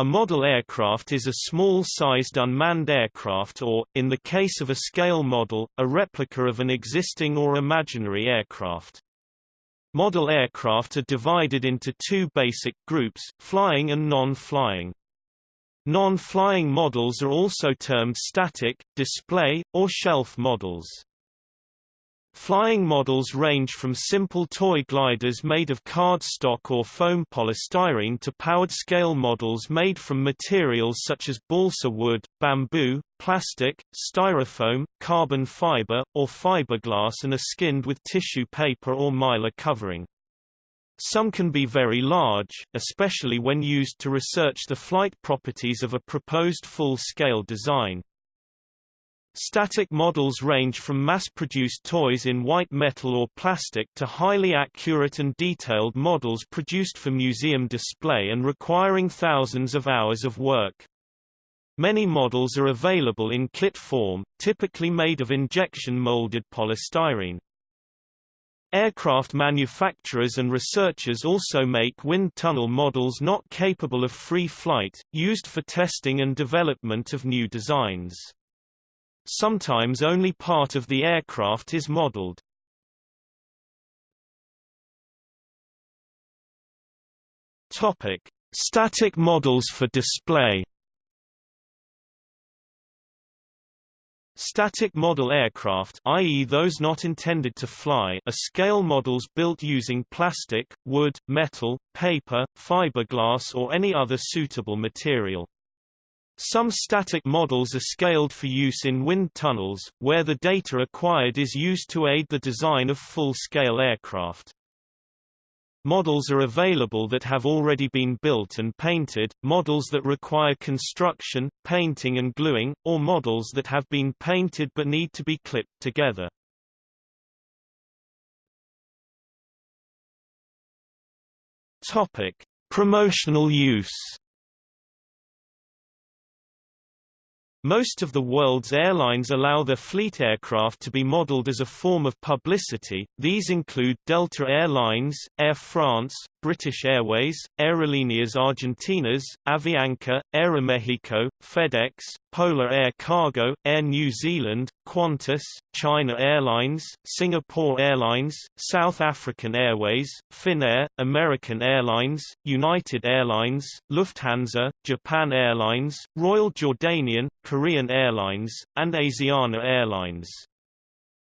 A model aircraft is a small-sized unmanned aircraft or, in the case of a scale model, a replica of an existing or imaginary aircraft. Model aircraft are divided into two basic groups, flying and non-flying. Non-flying models are also termed static, display, or shelf models. Flying models range from simple toy gliders made of cardstock or foam polystyrene to powered scale models made from materials such as balsa wood, bamboo, plastic, styrofoam, carbon fiber, or fiberglass and are skinned with tissue paper or mylar covering. Some can be very large, especially when used to research the flight properties of a proposed full-scale design. Static models range from mass-produced toys in white metal or plastic to highly accurate and detailed models produced for museum display and requiring thousands of hours of work. Many models are available in kit form, typically made of injection-molded polystyrene. Aircraft manufacturers and researchers also make wind tunnel models not capable of free flight, used for testing and development of new designs. Sometimes only part of the aircraft is modeled. Topic: Static models for display. Static model aircraft i.e. those not intended to fly are scale models built using plastic, wood, metal, paper, fiberglass or any other suitable material. Some static models are scaled for use in wind tunnels, where the data acquired is used to aid the design of full-scale aircraft. Models are available that have already been built and painted, models that require construction, painting and gluing, or models that have been painted but need to be clipped together. Topic: Promotional use Most of the world's airlines allow their fleet aircraft to be modeled as a form of publicity, these include Delta Air Lines, Air France, British Airways, Aerolíneas Argentinas, Avianca, Aeromexico, FedEx, Polar Air Cargo, Air New Zealand, Qantas, China Airlines, Singapore Airlines, South African Airways, Finnair, American Airlines, United Airlines, Lufthansa, Japan Airlines, Royal Jordanian, Korean Airlines, and Asiana Airlines.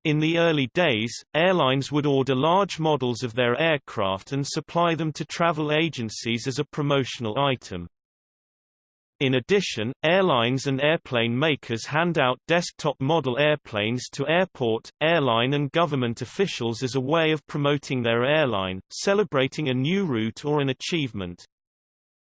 In the early days, airlines would order large models of their aircraft and supply them to travel agencies as a promotional item. In addition, airlines and airplane makers hand out desktop model airplanes to airport, airline and government officials as a way of promoting their airline, celebrating a new route or an achievement.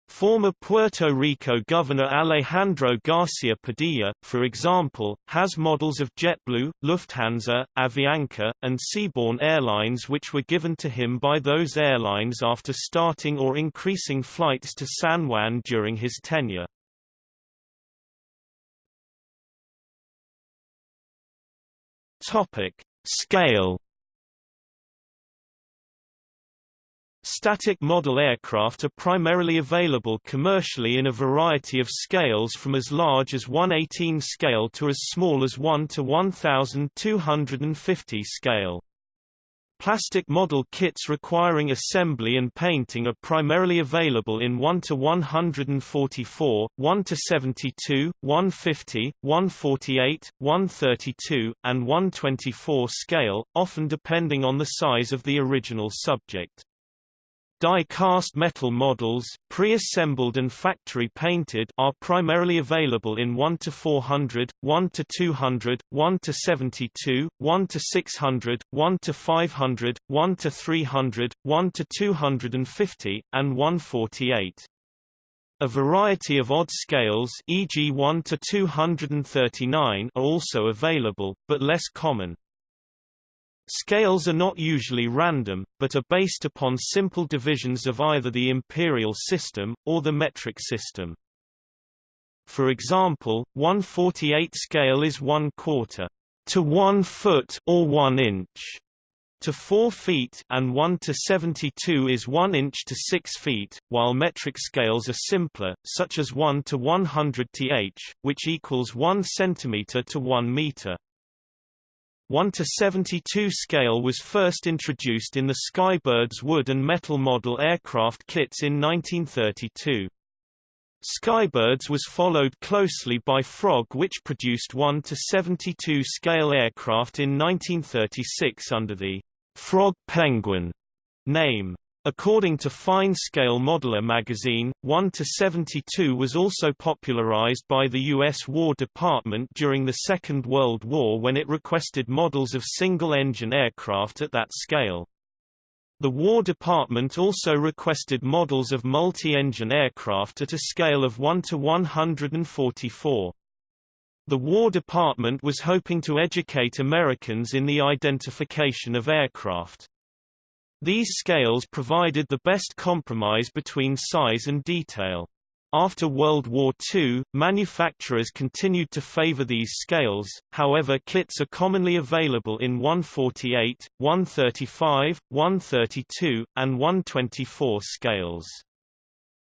Former Puerto Rico Governor Alejandro Garcia Padilla, for example, has models of JetBlue, Lufthansa, Avianca, and Seabourn Airlines which were given to him by those airlines after starting or increasing flights to San Juan during his tenure. Topic: Scale Static model aircraft are primarily available commercially in a variety of scales from as large as 118 scale to as small as 1 to 1250 scale. Plastic model kits requiring assembly and painting are primarily available in 1 to 144, 1 to 72, 150, 148, 132, and 124 scale, often depending on the size of the original subject. Die-cast metal models, pre-assembled and factory-painted, are primarily available in 1 to 400, 1 to 200, 1 to 72, 1 to 600, 1 to 500, 1 to 300, 1 to 250, and 148. A variety of odd scales e.g. 1 to 239 are also available, but less common. Scales are not usually random, but are based upon simple divisions of either the imperial system, or the metric system. For example, 148 scale is 1 quarter to 1 foot or 1 inch. to 4 feet and 1 to 72 is 1 inch to 6 feet, while metric scales are simpler, such as 1 to 100 th, which equals 1 centimeter to 1 meter. 1 to 72 scale was first introduced in the Skybirds wood and metal model aircraft kits in 1932. Skybirds was followed closely by Frog which produced 1 to 72 scale aircraft in 1936 under the Frog Penguin name. According to Fine Scale Modeler magazine, 1 to 72 was also popularized by the U.S. War Department during the Second World War when it requested models of single-engine aircraft at that scale. The War Department also requested models of multi-engine aircraft at a scale of 1 to 144. The War Department was hoping to educate Americans in the identification of aircraft. These scales provided the best compromise between size and detail. After World War II, manufacturers continued to favor these scales, however kits are commonly available in 148, 135, 132, and 124 scales.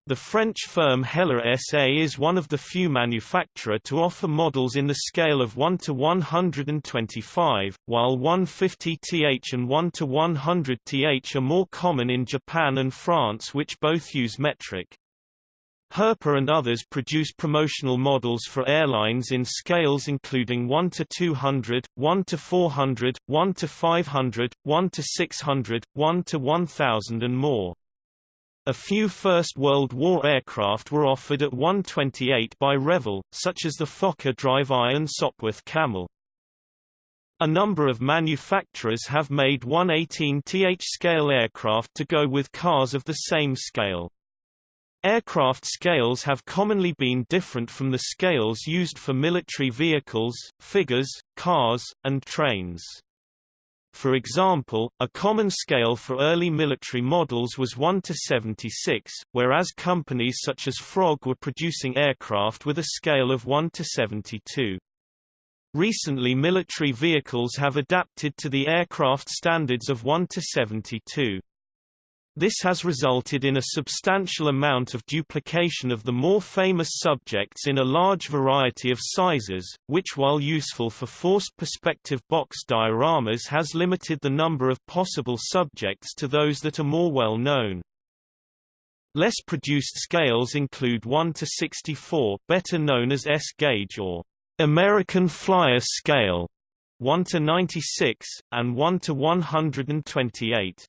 The French firm Heller SA is one of the few manufacturer to offer models in the scale of 1 to 125, while 150th and 1 to 100th are more common in Japan and France which both use metric. Herpa and others produce promotional models for airlines in scales including 1 to 200, 1 to 400, 1 to 500, 1 to 600, 1 to 1000 and more. A few First World War aircraft were offered at 128 by Revell, such as the Fokker Drive Iron Sopwith Camel. A number of manufacturers have made 118th scale aircraft to go with cars of the same scale. Aircraft scales have commonly been different from the scales used for military vehicles, figures, cars, and trains. For example, a common scale for early military models was 1 to 76, whereas companies such as Frog were producing aircraft with a scale of 1 to 72. Recently military vehicles have adapted to the aircraft standards of 1 to 72. This has resulted in a substantial amount of duplication of the more famous subjects in a large variety of sizes, which while useful for forced perspective box dioramas has limited the number of possible subjects to those that are more well known. Less produced scales include 1 to 64, better known as S-gauge or American Flyer scale, 1 to 96, and 1 to 128.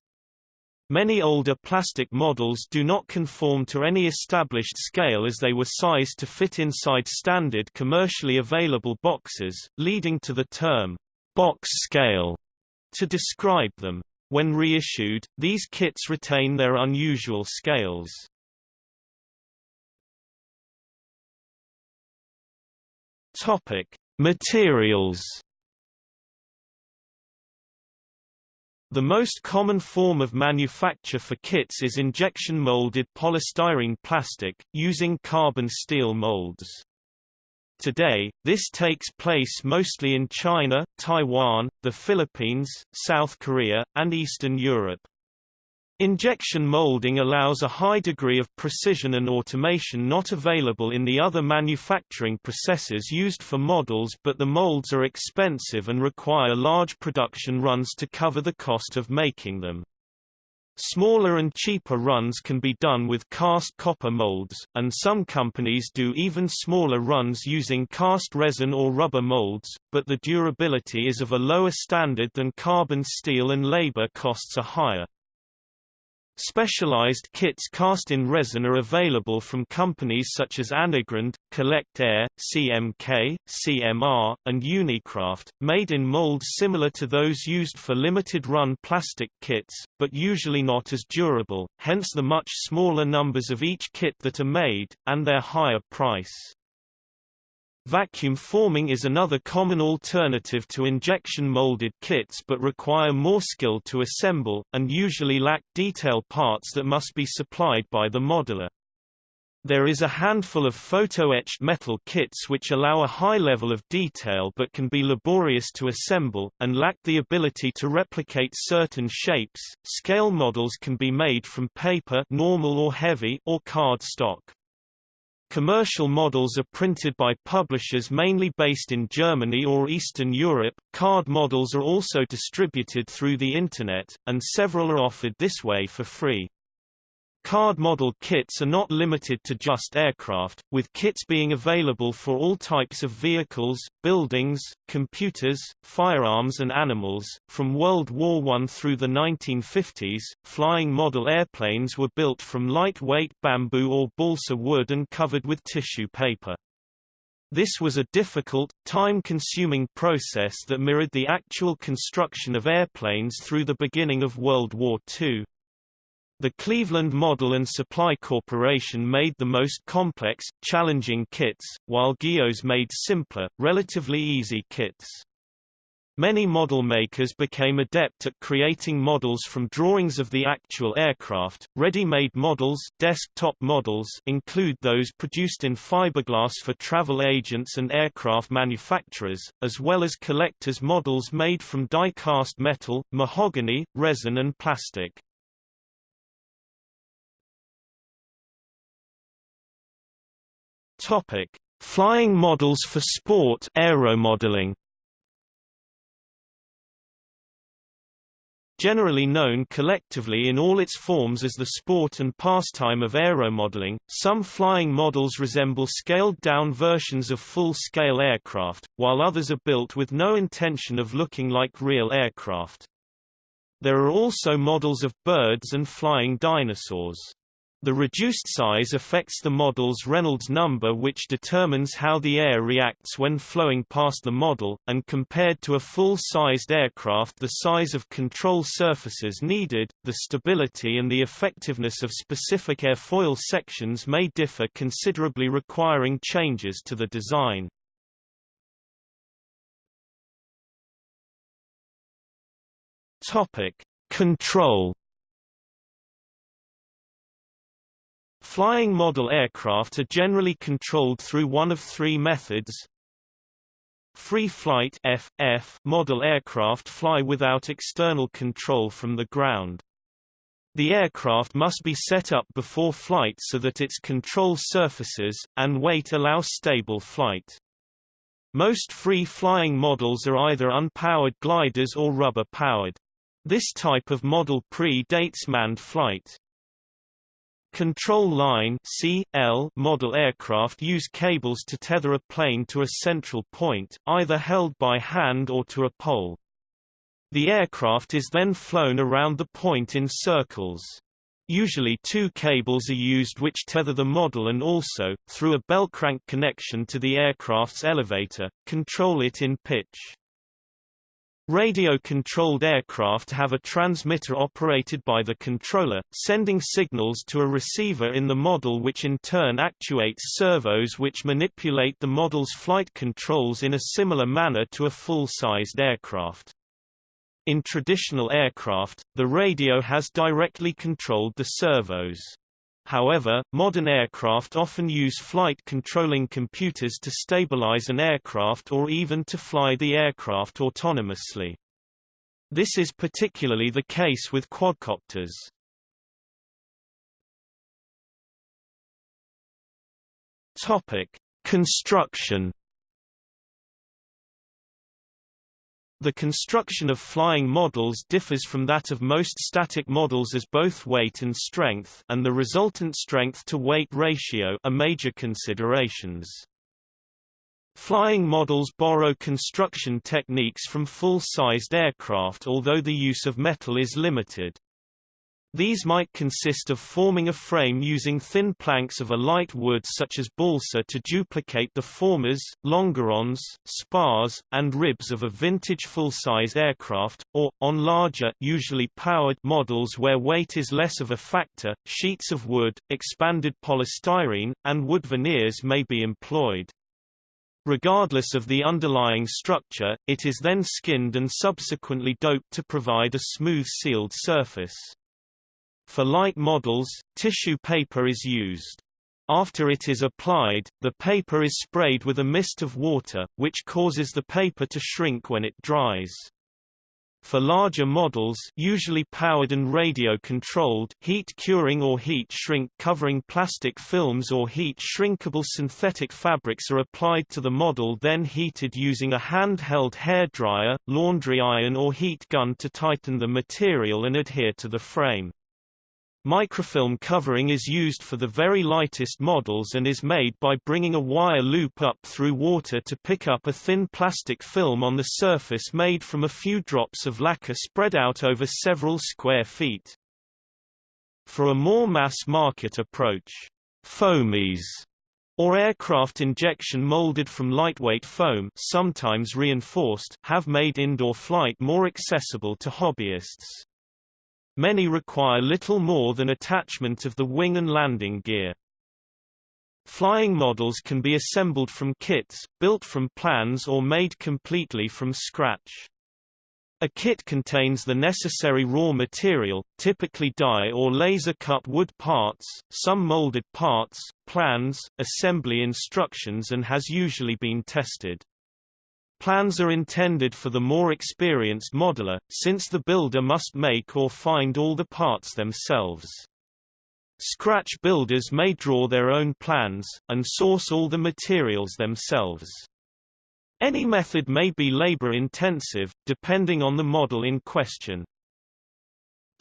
Many older plastic models do not conform to any established scale as they were sized to fit inside standard commercially available boxes, leading to the term, box scale, to describe them. When reissued, these kits retain their unusual scales. Topic: Materials The most common form of manufacture for kits is injection-molded polystyrene plastic, using carbon steel molds. Today, this takes place mostly in China, Taiwan, the Philippines, South Korea, and Eastern Europe. Injection molding allows a high degree of precision and automation not available in the other manufacturing processes used for models but the molds are expensive and require large production runs to cover the cost of making them. Smaller and cheaper runs can be done with cast copper molds, and some companies do even smaller runs using cast resin or rubber molds, but the durability is of a lower standard than carbon steel and labor costs are higher. Specialized kits cast in resin are available from companies such as Anigrand, Collect Air, CMK, CMR, and Unicraft, made in molds similar to those used for limited-run plastic kits, but usually not as durable, hence the much smaller numbers of each kit that are made, and their higher price. Vacuum forming is another common alternative to injection molded kits but require more skill to assemble, and usually lack detail parts that must be supplied by the modeler. There is a handful of photo-etched metal kits which allow a high level of detail but can be laborious to assemble, and lack the ability to replicate certain shapes. Scale models can be made from paper normal or heavy or card stock. Commercial models are printed by publishers mainly based in Germany or Eastern Europe. Card models are also distributed through the Internet, and several are offered this way for free. Card model kits are not limited to just aircraft, with kits being available for all types of vehicles, buildings, computers, firearms and animals. From World War I through the 1950s, flying model airplanes were built from lightweight bamboo or balsa wood and covered with tissue paper. This was a difficult, time-consuming process that mirrored the actual construction of airplanes through the beginning of World War II. The Cleveland Model and Supply Corporation made the most complex, challenging kits, while Guillow's made simpler, relatively easy kits. Many model makers became adept at creating models from drawings of the actual aircraft. Ready-made models, desktop models include those produced in fiberglass for travel agents and aircraft manufacturers, as well as collectors' models made from die-cast metal, mahogany, resin and plastic. Topic: Flying models for sport aeromodeling. Generally known collectively in all its forms as the sport and pastime of aeromodeling, some flying models resemble scaled-down versions of full-scale aircraft, while others are built with no intention of looking like real aircraft. There are also models of birds and flying dinosaurs. The reduced size affects the model's Reynolds number which determines how the air reacts when flowing past the model, and compared to a full-sized aircraft the size of control surfaces needed, the stability and the effectiveness of specific airfoil sections may differ considerably requiring changes to the design. Topic. Control Flying model aircraft are generally controlled through one of three methods. Free flight FF model aircraft fly without external control from the ground. The aircraft must be set up before flight so that its control surfaces, and weight allow stable flight. Most free-flying models are either unpowered gliders or rubber-powered. This type of model pre-dates manned flight. Control line CL model aircraft use cables to tether a plane to a central point, either held by hand or to a pole. The aircraft is then flown around the point in circles. Usually two cables are used which tether the model and also, through a bell crank connection to the aircraft's elevator, control it in pitch. Radio-controlled aircraft have a transmitter operated by the controller, sending signals to a receiver in the model which in turn actuates servos which manipulate the model's flight controls in a similar manner to a full-sized aircraft. In traditional aircraft, the radio has directly controlled the servos. However, modern aircraft often use flight-controlling computers to stabilize an aircraft or even to fly the aircraft autonomously. This is particularly the case with quadcopters. Topic: Construction The construction of flying models differs from that of most static models as both weight and strength and the resultant strength-to-weight ratio are major considerations. Flying models borrow construction techniques from full-sized aircraft although the use of metal is limited. These might consist of forming a frame using thin planks of a light wood such as balsa to duplicate the formers, longerons, spars, and ribs of a vintage full-size aircraft, or, on larger usually powered models where weight is less of a factor, sheets of wood, expanded polystyrene, and wood veneers may be employed. Regardless of the underlying structure, it is then skinned and subsequently doped to provide a smooth sealed surface. For light models, tissue paper is used. After it is applied, the paper is sprayed with a mist of water, which causes the paper to shrink when it dries. For larger models usually powered and radio-controlled heat curing or heat shrink covering plastic films or heat shrinkable synthetic fabrics are applied to the model then heated using a handheld hairdryer, laundry iron or heat gun to tighten the material and adhere to the frame. Microfilm covering is used for the very lightest models and is made by bringing a wire loop up through water to pick up a thin plastic film on the surface made from a few drops of lacquer spread out over several square feet. For a more mass-market approach, foamies or aircraft injection molded from lightweight foam sometimes reinforced have made indoor flight more accessible to hobbyists. Many require little more than attachment of the wing and landing gear. Flying models can be assembled from kits, built from plans or made completely from scratch. A kit contains the necessary raw material, typically die or laser-cut wood parts, some molded parts, plans, assembly instructions and has usually been tested. Plans are intended for the more experienced modeler, since the builder must make or find all the parts themselves. Scratch builders may draw their own plans, and source all the materials themselves. Any method may be labor-intensive, depending on the model in question.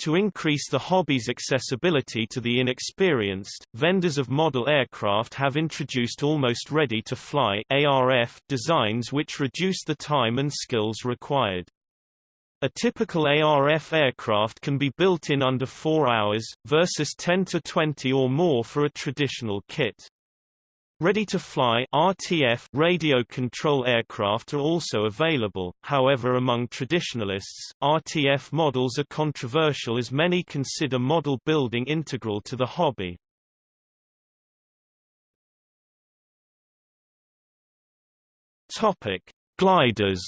To increase the hobby's accessibility to the inexperienced, vendors of model aircraft have introduced almost ready-to-fly designs which reduce the time and skills required. A typical ARF aircraft can be built in under 4 hours, versus 10 to 20 or more for a traditional kit. Ready-to-fly (RTF) radio control aircraft are also available, however among traditionalists, RTF models are controversial as many consider model building integral to the hobby. Topic. Gliders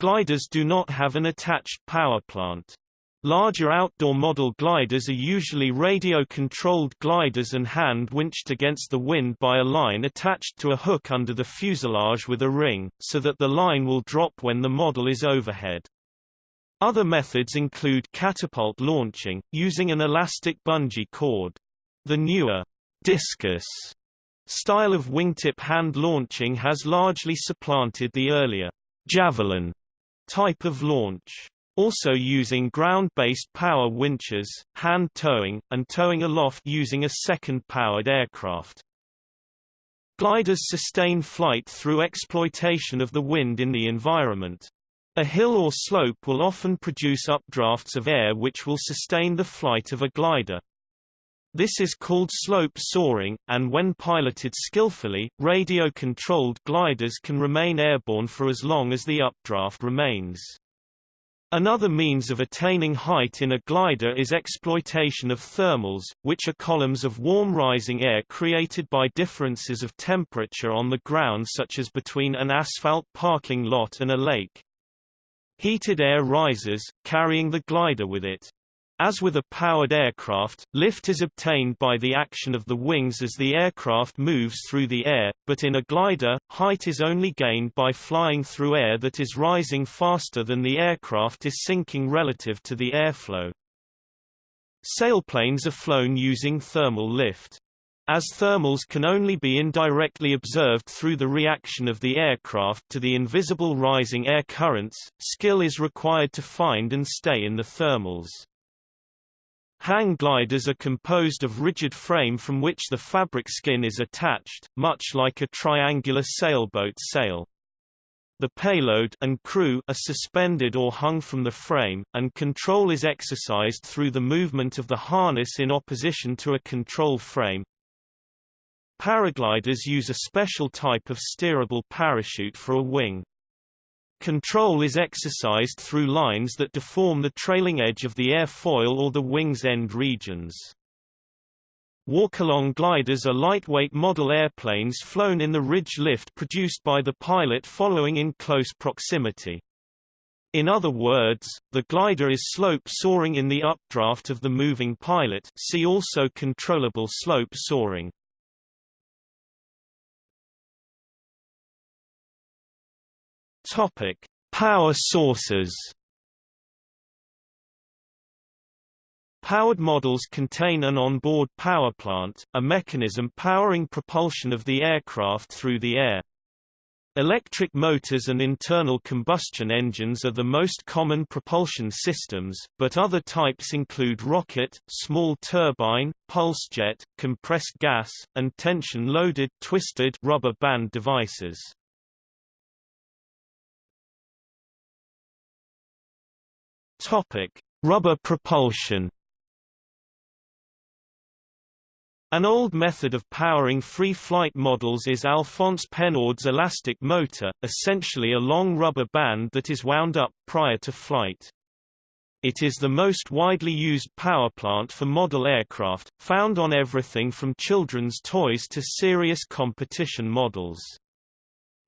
Gliders do not have an attached power plant. Larger outdoor model gliders are usually radio-controlled gliders and hand-winched against the wind by a line attached to a hook under the fuselage with a ring, so that the line will drop when the model is overhead. Other methods include catapult launching, using an elastic bungee cord. The newer discus style of wingtip hand launching has largely supplanted the earlier javelin type of launch also using ground-based power winches, hand towing, and towing aloft using a second-powered aircraft. Gliders sustain flight through exploitation of the wind in the environment. A hill or slope will often produce updrafts of air which will sustain the flight of a glider. This is called slope soaring, and when piloted skillfully, radio-controlled gliders can remain airborne for as long as the updraft remains. Another means of attaining height in a glider is exploitation of thermals, which are columns of warm rising air created by differences of temperature on the ground such as between an asphalt parking lot and a lake. Heated air rises, carrying the glider with it. As with a powered aircraft, lift is obtained by the action of the wings as the aircraft moves through the air, but in a glider, height is only gained by flying through air that is rising faster than the aircraft is sinking relative to the airflow. Sailplanes are flown using thermal lift. As thermals can only be indirectly observed through the reaction of the aircraft to the invisible rising air currents, skill is required to find and stay in the thermals. Hang gliders are composed of rigid frame from which the fabric skin is attached, much like a triangular sailboat sail. The payload and crew are suspended or hung from the frame, and control is exercised through the movement of the harness in opposition to a control frame. Paragliders use a special type of steerable parachute for a wing. Control is exercised through lines that deform the trailing edge of the airfoil or the wing's end regions. Walk-along gliders are lightweight model airplanes flown in the ridge lift produced by the pilot following in close proximity. In other words, the glider is slope soaring in the updraft of the moving pilot see also controllable slope soaring. Topic: Power sources. Powered models contain an onboard power plant, a mechanism powering propulsion of the aircraft through the air. Electric motors and internal combustion engines are the most common propulsion systems, but other types include rocket, small turbine, pulse jet, compressed gas, and tension-loaded twisted rubber band devices. Topic: Rubber propulsion. An old method of powering free flight models is Alphonse Pénaud's elastic motor, essentially a long rubber band that is wound up prior to flight. It is the most widely used power plant for model aircraft, found on everything from children's toys to serious competition models.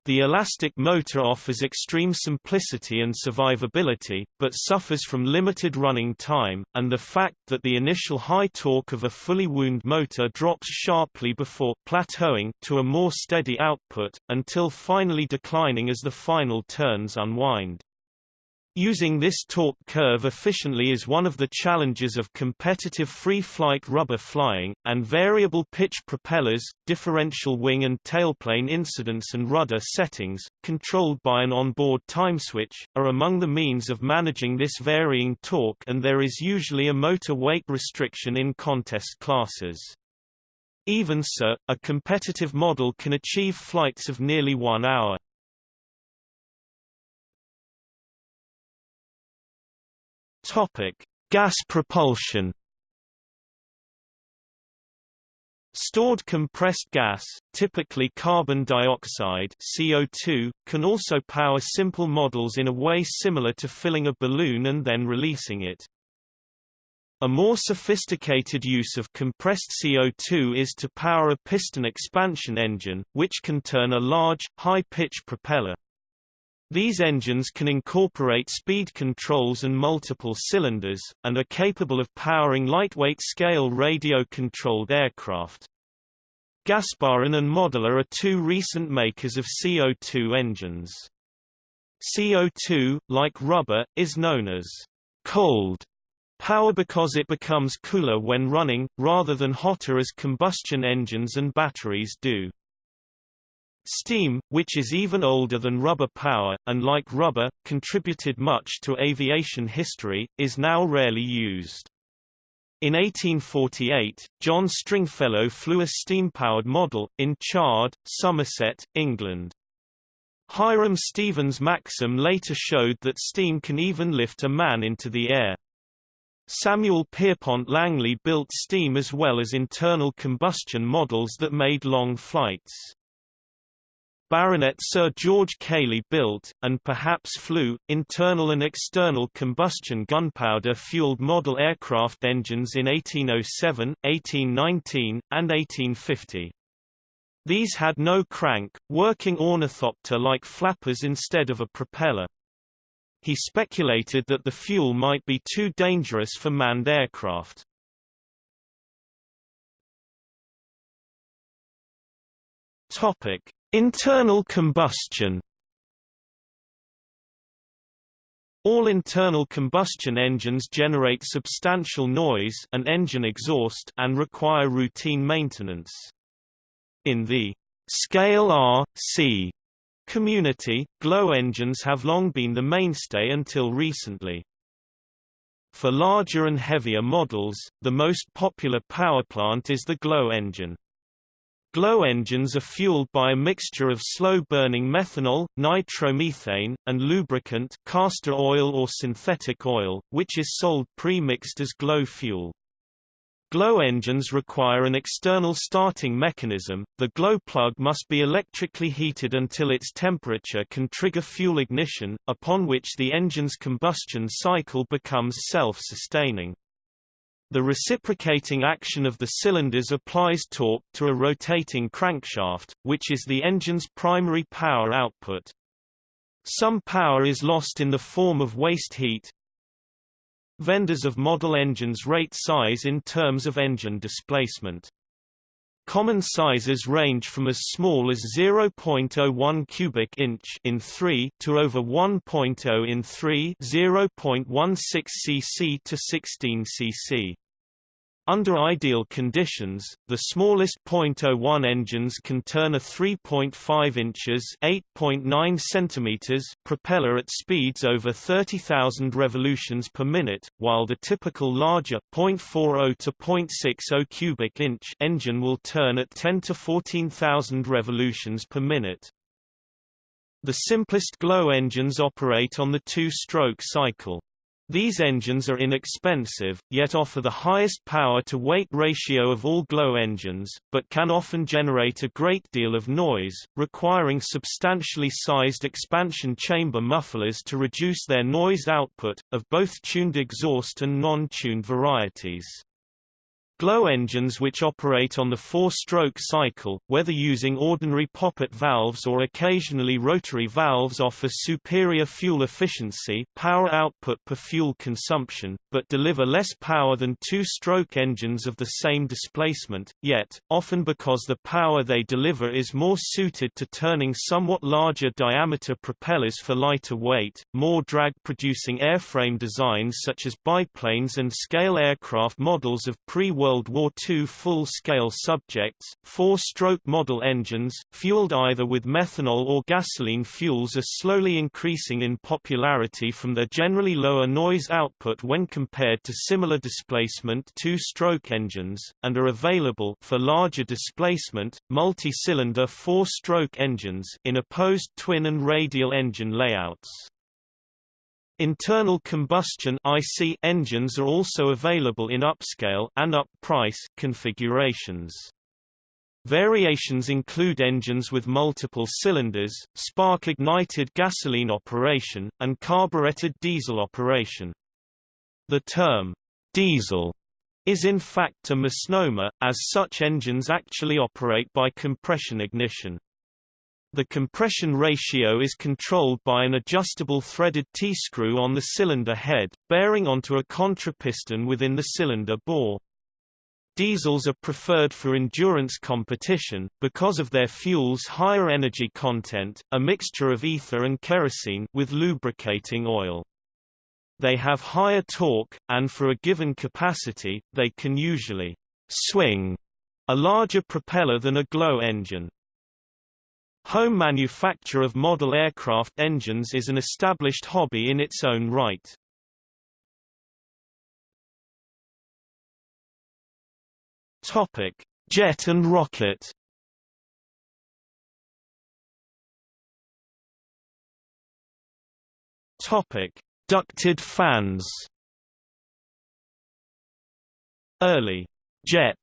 The elastic motor offers extreme simplicity and survivability, but suffers from limited running time, and the fact that the initial high torque of a fully wound motor drops sharply before plateauing to a more steady output, until finally declining as the final turns unwind. Using this torque curve efficiently is one of the challenges of competitive free-flight rubber flying, and variable pitch propellers, differential wing and tailplane incidence and rudder settings, controlled by an onboard time switch, are among the means of managing this varying torque and there is usually a motor weight restriction in contest classes. Even so, a competitive model can achieve flights of nearly one hour. Topic: Gas propulsion. Stored compressed gas, typically carbon dioxide CO2, can also power simple models in a way similar to filling a balloon and then releasing it. A more sophisticated use of compressed CO2 is to power a piston expansion engine, which can turn a large, high-pitch propeller. These engines can incorporate speed controls and multiple cylinders, and are capable of powering lightweight scale radio-controlled aircraft. Gasparin and Modular are two recent makers of CO2 engines. CO2, like rubber, is known as cold power because it becomes cooler when running, rather than hotter as combustion engines and batteries do. Steam, which is even older than rubber power, and like rubber, contributed much to aviation history, is now rarely used. In 1848, John Stringfellow flew a steam-powered model, in Chard, Somerset, England. Hiram Stevens' Maxim later showed that steam can even lift a man into the air. Samuel Pierpont Langley built steam as well as internal combustion models that made long flights. Baronet Sir George Cayley built, and perhaps flew, internal and external combustion gunpowder-fueled model aircraft engines in 1807, 1819, and 1850. These had no crank, working ornithopter-like flappers instead of a propeller. He speculated that the fuel might be too dangerous for manned aircraft. Topic: Internal combustion All internal combustion engines generate substantial noise and engine exhaust and require routine maintenance. In the scale R, C community, glow engines have long been the mainstay until recently. For larger and heavier models, the most popular powerplant is the glow engine. Glow engines are fueled by a mixture of slow-burning methanol, nitromethane, and lubricant castor oil or synthetic oil, which is sold pre-mixed as glow fuel. Glow engines require an external starting mechanism, the glow plug must be electrically heated until its temperature can trigger fuel ignition, upon which the engine's combustion cycle becomes self-sustaining. The reciprocating action of the cylinders applies torque to a rotating crankshaft, which is the engine's primary power output. Some power is lost in the form of waste heat. Vendors of model engines rate size in terms of engine displacement. Common sizes range from as small as 0.01 cubic inch in 3 to over 1.0 in 3 0.16 cc to 16 cc. Under ideal conditions, the smallest .01 engines can turn a 3.5 inches (8.9 centimeters) propeller at speeds over 30,000 revolutions per minute, while the typical larger .40 to .60 cubic inch engine will turn at 10 to 14,000 revolutions per minute. The simplest glow engines operate on the two-stroke cycle. These engines are inexpensive, yet offer the highest power-to-weight ratio of all glow engines, but can often generate a great deal of noise, requiring substantially sized expansion chamber mufflers to reduce their noise output, of both tuned exhaust and non-tuned varieties. Glow engines which operate on the four-stroke cycle, whether using ordinary poppet valves or occasionally rotary valves offer superior fuel efficiency power output per fuel consumption, but deliver less power than two-stroke engines of the same displacement, yet, often because the power they deliver is more suited to turning somewhat larger diameter propellers for lighter weight, more drag-producing airframe designs such as biplanes and scale aircraft models of pre-World World War II full-scale subjects, four-stroke model engines, fueled either with methanol or gasoline fuels are slowly increasing in popularity from their generally lower noise output when compared to similar displacement two-stroke engines, and are available for larger displacement, multi-cylinder four-stroke engines in opposed twin and radial engine layouts. Internal combustion IC engines are also available in upscale and up-price configurations. Variations include engines with multiple cylinders, spark-ignited gasoline operation, and carbureted diesel operation. The term, diesel, is in fact a misnomer, as such engines actually operate by compression ignition. The compression ratio is controlled by an adjustable threaded T-screw on the cylinder head, bearing onto a contrapiston within the cylinder bore. Diesels are preferred for endurance competition, because of their fuel's higher energy content, a mixture of ether and kerosene with lubricating oil. They have higher torque, and for a given capacity, they can usually swing a larger propeller than a glow engine. Home manufacture of model aircraft engines is an established hobby in its own right. Topic: Jet and rocket. Topic: Ducted fans. Early jet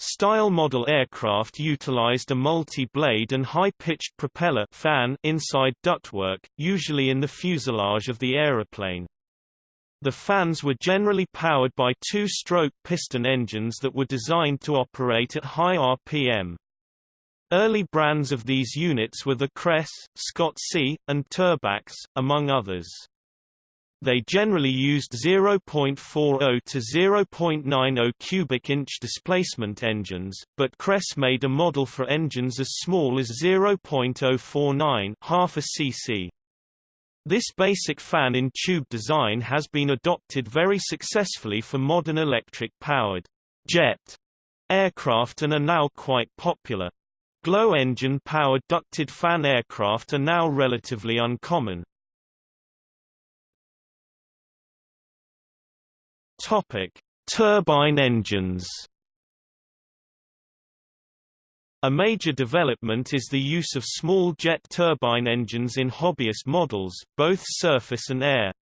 Style model aircraft utilized a multi-blade and high-pitched propeller fan inside ductwork, usually in the fuselage of the aeroplane. The fans were generally powered by two-stroke piston engines that were designed to operate at high RPM. Early brands of these units were the Kress, Scozzi, and Turbax, among others. They generally used 0.40 to 0.90 cubic inch displacement engines, but Kress made a model for engines as small as 0.049 half a cc. This basic fan-in-tube design has been adopted very successfully for modern electric-powered jet aircraft and are now quite popular. Glow engine-powered ducted fan aircraft are now relatively uncommon. Topic: Turbine engines. A major development is the use of small jet turbine engines in hobbyist models, both surface and air.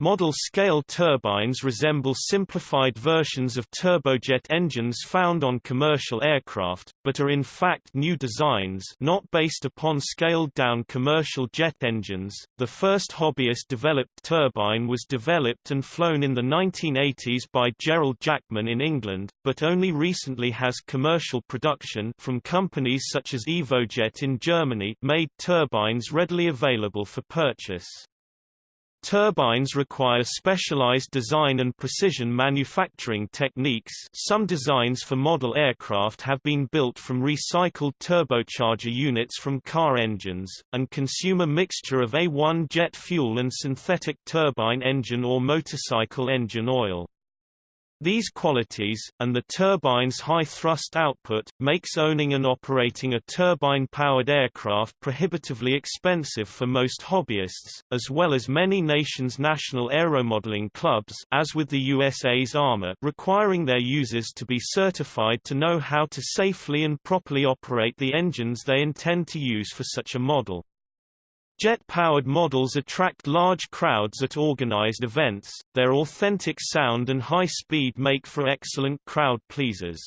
Model-scale turbines resemble simplified versions of turbojet engines found on commercial aircraft, but are in fact new designs not based upon scaled-down commercial jet engines. The first hobbyist-developed turbine was developed and flown in the 1980s by Gerald Jackman in England, but only recently has commercial production from companies such as Evojet in Germany made turbines readily available for purchase. Turbines require specialized design and precision manufacturing techniques some designs for model aircraft have been built from recycled turbocharger units from car engines, and consume a mixture of A1 jet fuel and synthetic turbine engine or motorcycle engine oil. These qualities, and the turbine's high thrust output, makes owning and operating a turbine-powered aircraft prohibitively expensive for most hobbyists, as well as many nations' national aeromodeling clubs as with the USA's ARMA requiring their users to be certified to know how to safely and properly operate the engines they intend to use for such a model. Jet-powered models attract large crowds at organized events, their authentic sound and high speed make for excellent crowd pleasers.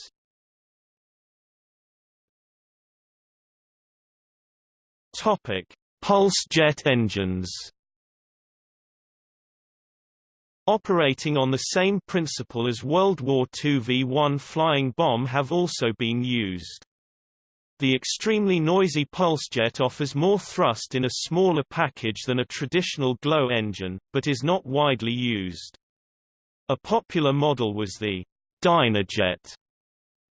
Topic: Pulse jet engines. Operating on the same principle as World War II V-1 flying bomb have also been used. The extremely noisy pulsejet offers more thrust in a smaller package than a traditional glow engine, but is not widely used. A popular model was the Dynajet.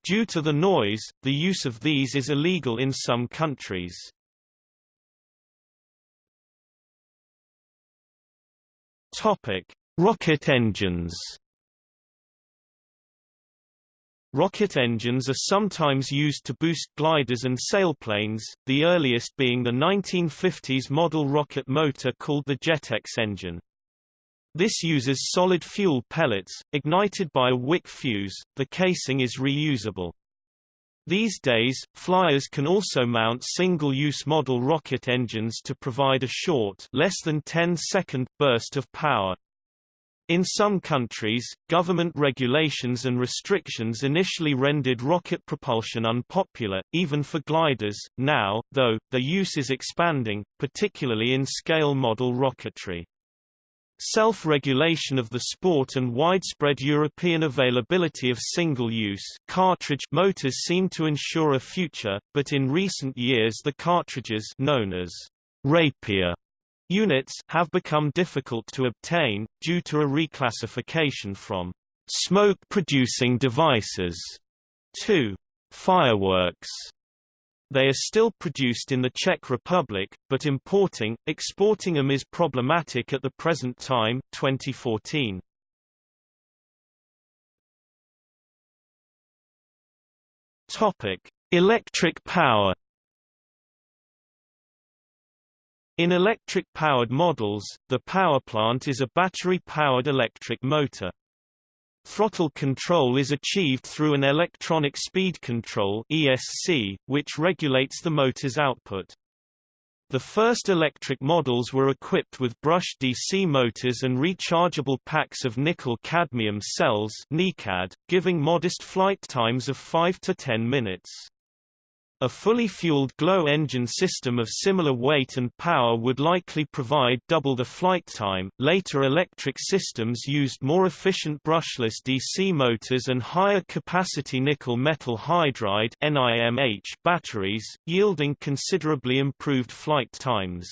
Due to the noise, the use of these is illegal in some countries. Topic: Rocket engines. Rocket engines are sometimes used to boost gliders and sailplanes, the earliest being the 1950s model rocket motor called the Jetex engine. This uses solid fuel pellets, ignited by a wick fuse, the casing is reusable. These days, flyers can also mount single-use model rocket engines to provide a short less than 10-second burst of power. In some countries, government regulations and restrictions initially rendered rocket propulsion unpopular, even for gliders. Now, though, their use is expanding, particularly in scale model rocketry. Self-regulation of the sport and widespread European availability of single-use cartridge motors seem to ensure a future, but in recent years the cartridges known as Rapier Units have become difficult to obtain, due to a reclassification from smoke-producing devices to fireworks. They are still produced in the Czech Republic, but importing, exporting them is problematic at the present time 2014. Topic: Electric power In electric-powered models, the power plant is a battery-powered electric motor. Throttle control is achieved through an electronic speed control ESC, which regulates the motor's output. The first electric models were equipped with brushed DC motors and rechargeable packs of nickel-cadmium cells giving modest flight times of 5 to 10 minutes. A fully fueled glow engine system of similar weight and power would likely provide double the flight time. Later electric systems used more efficient brushless DC motors and higher capacity nickel metal hydride batteries, yielding considerably improved flight times.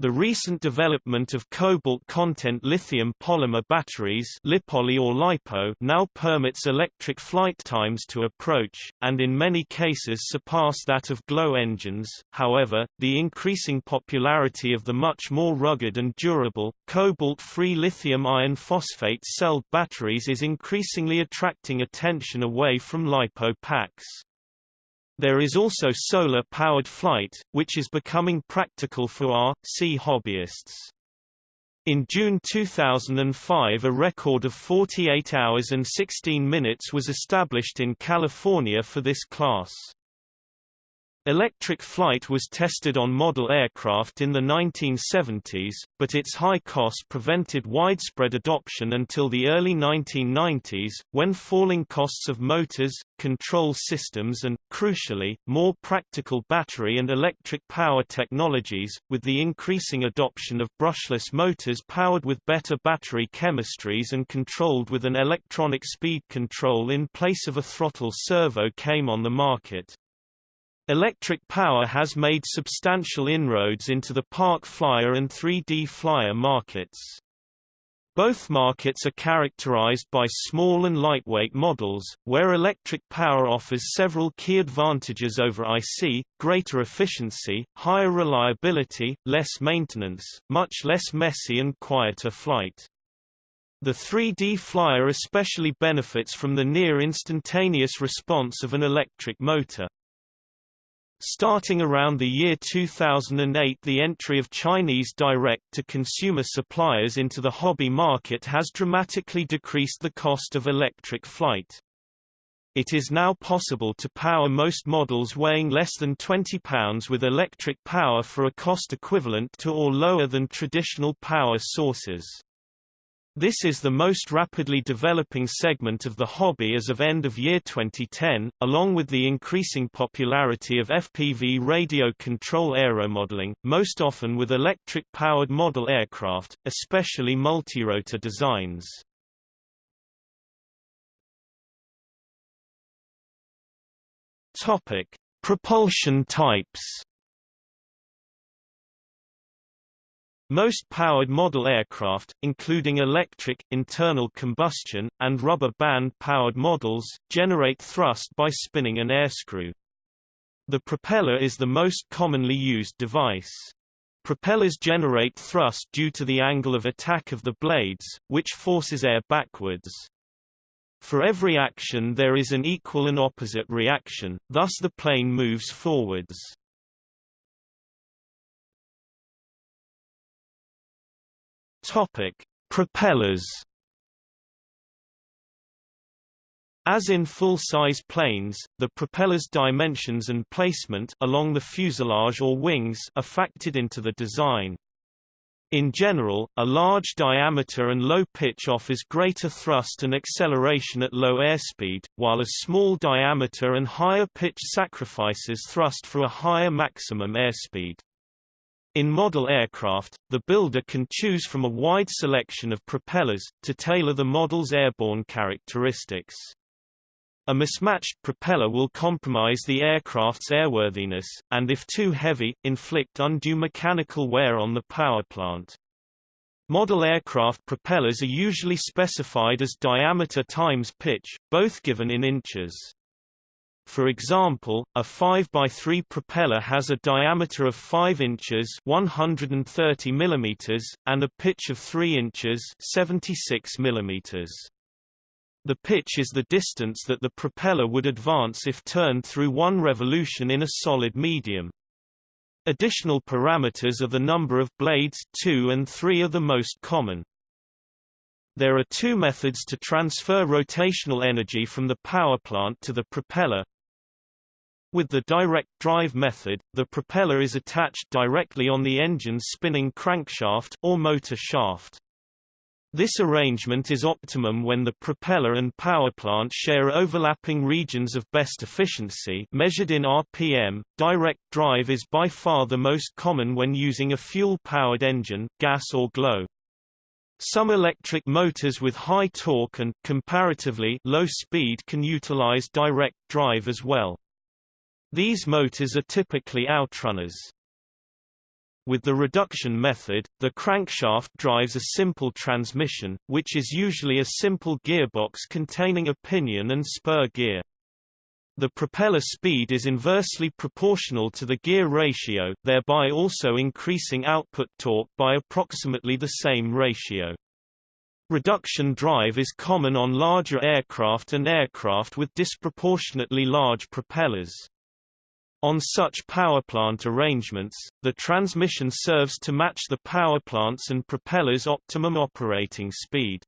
The recent development of cobalt content lithium polymer batteries or LiPo now permits electric flight times to approach, and in many cases surpass that of glow engines. However, the increasing popularity of the much more rugged and durable, cobalt-free lithium iron phosphate cell batteries is increasingly attracting attention away from LiPo packs. There is also solar-powered flight, which is becoming practical for R.C. hobbyists. In June 2005 a record of 48 hours and 16 minutes was established in California for this class. Electric flight was tested on model aircraft in the 1970s, but its high cost prevented widespread adoption until the early 1990s, when falling costs of motors, control systems and, crucially, more practical battery and electric power technologies, with the increasing adoption of brushless motors powered with better battery chemistries and controlled with an electronic speed control in place of a throttle servo came on the market. Electric power has made substantial inroads into the park flyer and 3D flyer markets. Both markets are characterized by small and lightweight models, where electric power offers several key advantages over IC, greater efficiency, higher reliability, less maintenance, much less messy and quieter flight. The 3D flyer especially benefits from the near instantaneous response of an electric motor. Starting around the year 2008 the entry of Chinese direct-to-consumer suppliers into the hobby market has dramatically decreased the cost of electric flight. It is now possible to power most models weighing less than 20 pounds with electric power for a cost equivalent to or lower than traditional power sources. This is the most rapidly developing segment of the hobby as of end of year 2010, along with the increasing popularity of FPV radio control aeromodeling, most often with electric-powered model aircraft, especially multirotor designs. Topic: Propulsion types Most powered model aircraft, including electric, internal combustion, and rubber band-powered models, generate thrust by spinning an airscrew. The propeller is the most commonly used device. Propellers generate thrust due to the angle of attack of the blades, which forces air backwards. For every action there is an equal and opposite reaction, thus the plane moves forwards. Topic: Propellers. As in full-size planes, the propeller's dimensions and placement along the fuselage or wings are factored into the design. In general, a large diameter and low pitch offers greater thrust and acceleration at low airspeed, while a small diameter and higher pitch sacrifices thrust for a higher maximum airspeed. In model aircraft, the builder can choose from a wide selection of propellers, to tailor the model's airborne characteristics. A mismatched propeller will compromise the aircraft's airworthiness, and if too heavy, inflict undue mechanical wear on the power plant. Model aircraft propellers are usually specified as diameter times pitch, both given in inches. For example, a 5x3 propeller has a diameter of 5 inches 130 mm, and a pitch of 3 inches 76 mm. The pitch is the distance that the propeller would advance if turned through one revolution in a solid medium. Additional parameters are the number of blades 2 and 3 are the most common. There are two methods to transfer rotational energy from the power plant to the propeller, with the direct drive method, the propeller is attached directly on the engine's spinning crankshaft or motor shaft. This arrangement is optimum when the propeller and power plant share overlapping regions of best efficiency measured in RPM. Direct drive is by far the most common when using a fuel-powered engine, gas or glow. Some electric motors with high torque and comparatively low speed can utilize direct drive as well. These motors are typically outrunners. With the reduction method, the crankshaft drives a simple transmission, which is usually a simple gearbox containing a pinion and spur gear. The propeller speed is inversely proportional to the gear ratio, thereby also increasing output torque by approximately the same ratio. Reduction drive is common on larger aircraft and aircraft with disproportionately large propellers. On such powerplant arrangements, the transmission serves to match the powerplant's and propeller's optimum operating speed.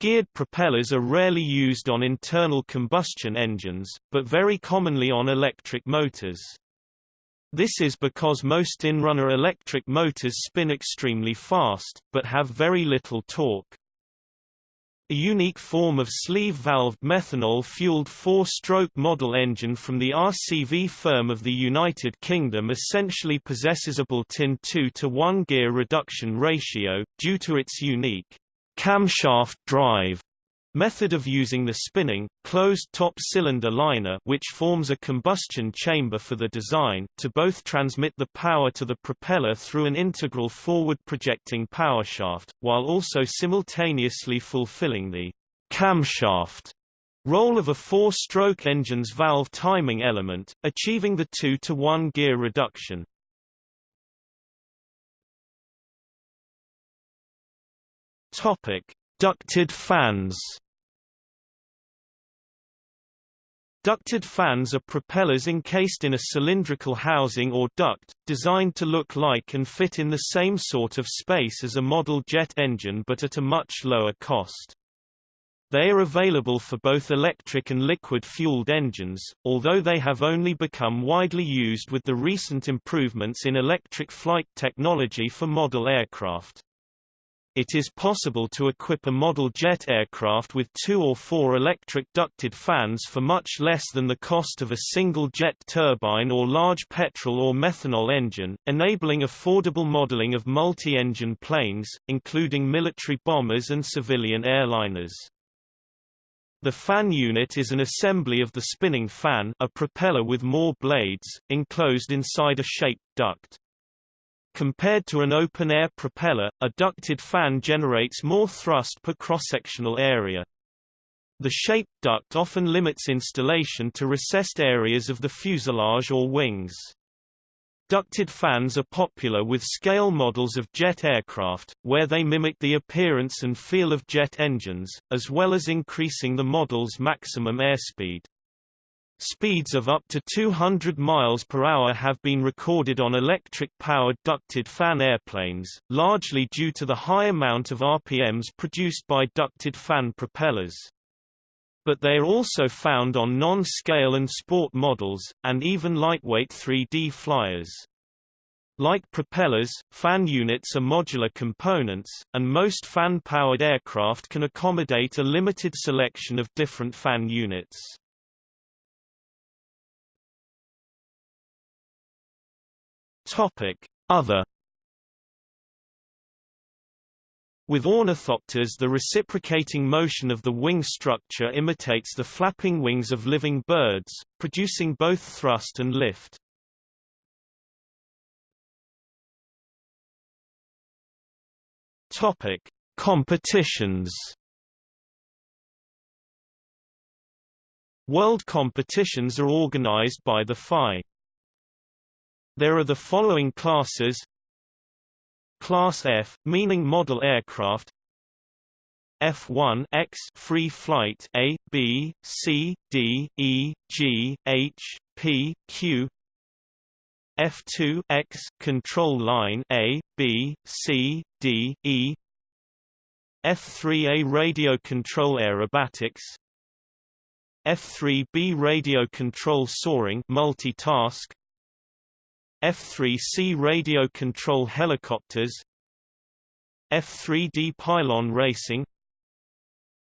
Geared propellers are rarely used on internal combustion engines, but very commonly on electric motors. This is because most inrunner electric motors spin extremely fast, but have very little torque. A unique form of sleeve-valved methanol-fueled four-stroke model engine from the RCV firm of the United Kingdom essentially possesses a built-in 2 to 1 gear reduction ratio, due to its unique camshaft drive Method of using the spinning, closed-top cylinder liner which forms a combustion chamber for the design, to both transmit the power to the propeller through an integral forward-projecting powershaft, while also simultaneously fulfilling the camshaft role of a four-stroke engine's valve timing element, achieving the 2 to 1 gear reduction. Topic: Ducted fans Ducted fans are propellers encased in a cylindrical housing or duct, designed to look like and fit in the same sort of space as a model jet engine but at a much lower cost. They are available for both electric and liquid-fueled engines, although they have only become widely used with the recent improvements in electric flight technology for model aircraft. It is possible to equip a model jet aircraft with two or four electric ducted fans for much less than the cost of a single jet turbine or large petrol or methanol engine, enabling affordable modeling of multi-engine planes, including military bombers and civilian airliners. The fan unit is an assembly of the spinning fan a propeller with more blades, enclosed inside a shaped duct. Compared to an open-air propeller, a ducted fan generates more thrust per cross-sectional area. The shaped duct often limits installation to recessed areas of the fuselage or wings. Ducted fans are popular with scale models of jet aircraft, where they mimic the appearance and feel of jet engines, as well as increasing the model's maximum airspeed. Speeds of up to 200 miles per hour have been recorded on electric-powered ducted fan airplanes, largely due to the high amount of RPMs produced by ducted fan propellers. But they are also found on non-scale and sport models, and even lightweight 3D flyers. Like propellers, fan units are modular components, and most fan-powered aircraft can accommodate a limited selection of different fan units. Topic: Other With ornithopters the reciprocating motion of the wing structure imitates the flapping wings of living birds, producing both thrust and lift. Topic: Competitions World competitions are organized by the FAI. There are the following classes. Class F, meaning model aircraft. F1 X free flight. A, B, C, D, E, G, H, P, Q. F2 X control line. A, B, C, D, E. F3A radio control aerobatics. F3B radio control soaring multitask F-3C radio control helicopters F-3D pylon racing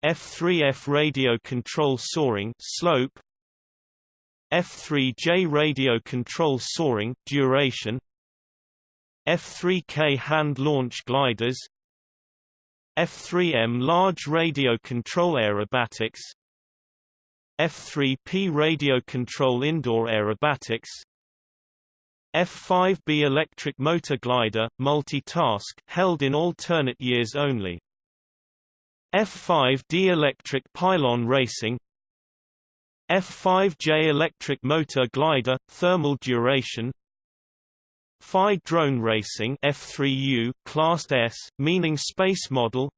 F-3F radio control soaring slope F-3J radio control soaring duration F-3K hand launch gliders F-3M large radio control aerobatics F-3P radio control indoor aerobatics F5B electric motor glider, multi-task, held in alternate years only. F5D electric pylon racing. F5J electric motor glider, thermal duration. FI drone racing F3U, Class S, meaning space model.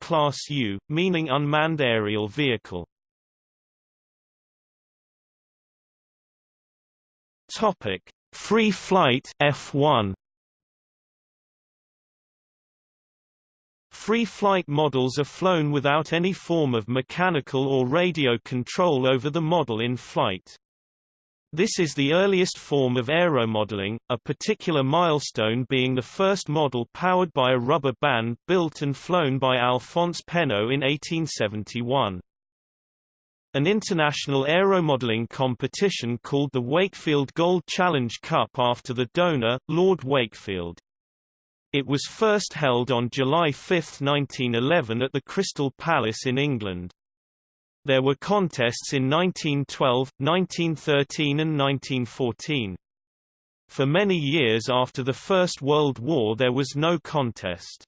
Class U, meaning unmanned aerial vehicle Topic: Free flight F1. Free flight models are flown without any form of mechanical or radio control over the model in flight. This is the earliest form of aeromodeling, a particular milestone being the first model powered by a rubber band built and flown by Alphonse Pénaud in 1871. An international aeromodeling competition called the Wakefield Gold Challenge Cup after the donor, Lord Wakefield. It was first held on July 5, 1911 at the Crystal Palace in England. There were contests in 1912, 1913 and 1914. For many years after the First World War there was no contest.